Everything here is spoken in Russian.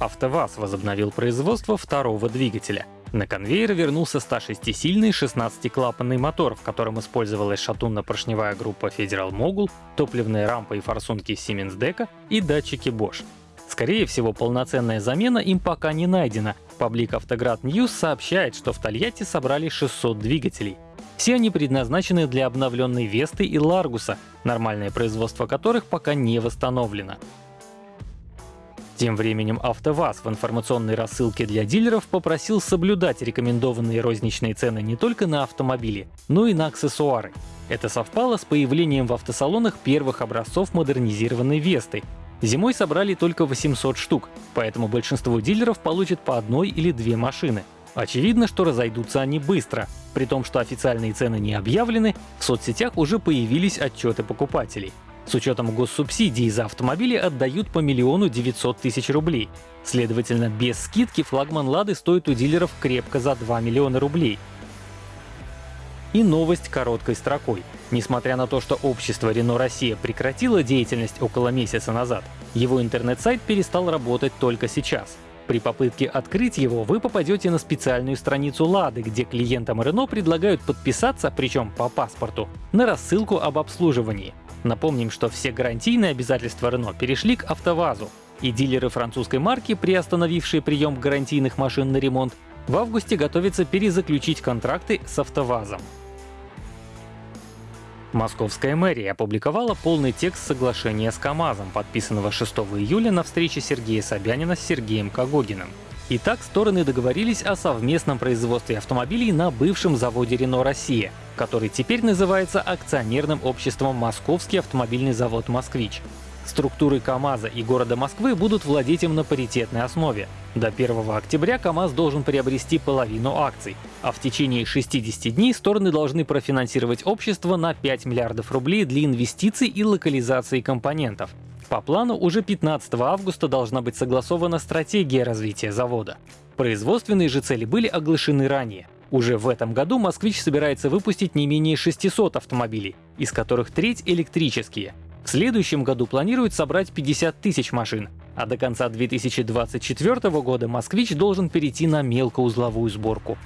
АвтоВАЗ возобновил производство второго двигателя. На конвейер вернулся 106-сильный 16-клапанный мотор, в котором использовалась шатунно-поршневая группа Federal Mogul, топливные рампы и форсунки Siemens Deca и датчики Bosch. Скорее всего, полноценная замена им пока не найдена. Паблик Автоград News сообщает, что в Тольятти собрали 600 двигателей. Все они предназначены для обновленной Весты и Ларгуса, нормальное производство которых пока не восстановлено. Тем временем АвтоВАЗ в информационной рассылке для дилеров попросил соблюдать рекомендованные розничные цены не только на автомобили, но и на аксессуары. Это совпало с появлением в автосалонах первых образцов модернизированной Весты. Зимой собрали только 800 штук, поэтому большинство дилеров получат по одной или две машины. Очевидно, что разойдутся они быстро. При том, что официальные цены не объявлены, в соцсетях уже появились отчеты покупателей. С учетом госсубсидий за автомобили отдают по миллиону 900 тысяч рублей. Следовательно, без скидки флагман «Лады» стоит у дилеров крепко за 2 миллиона рублей. И новость короткой строкой. Несмотря на то, что общество Renault Россия прекратило деятельность около месяца назад, его интернет-сайт перестал работать только сейчас. При попытке открыть его вы попадете на специальную страницу Лады, где клиентам Renault предлагают подписаться, причем по паспорту, на рассылку об обслуживании. Напомним, что все гарантийные обязательства Renault перешли к АвтоВАЗу, и дилеры французской марки, приостановившие прием гарантийных машин на ремонт, в августе готовятся перезаключить контракты с АвтоВАЗом. Московская мэрия опубликовала полный текст соглашения с КАМАЗом, подписанного 6 июля на встрече Сергея Собянина с Сергеем Кагогиным. Итак, стороны договорились о совместном производстве автомобилей на бывшем заводе Renault Россия, который теперь называется акционерным обществом Московский автомобильный завод «Москвич». Структуры КАМАЗа и города Москвы будут владеть им на паритетной основе. До 1 октября КАМАЗ должен приобрести половину акций, а в течение 60 дней стороны должны профинансировать общество на 5 миллиардов рублей для инвестиций и локализации компонентов. По плану уже 15 августа должна быть согласована стратегия развития завода. Производственные же цели были оглашены ранее. Уже в этом году «Москвич» собирается выпустить не менее 600 автомобилей, из которых треть электрические. В следующем году планируют собрать 50 тысяч машин, а до конца 2024 года «Москвич» должен перейти на мелкоузловую сборку.